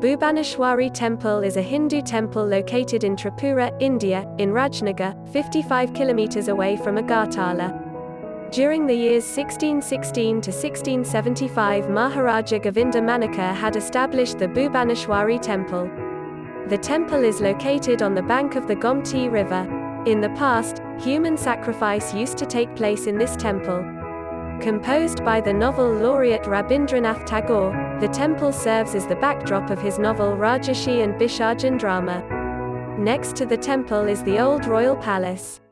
Bhubaneswari Temple is a Hindu temple located in Tripura, India, in Rajnagar, 55 kilometers away from Agartala. During the years 1616 to 1675 Maharaja Govinda Manikya had established the Bhubaneswari Temple. The temple is located on the bank of the Gomti River. In the past, human sacrifice used to take place in this temple. Composed by the Nobel laureate Rabindranath Tagore, the temple serves as the backdrop of his novel Rajarshi and Bisharjan drama. Next to the temple is the old royal palace.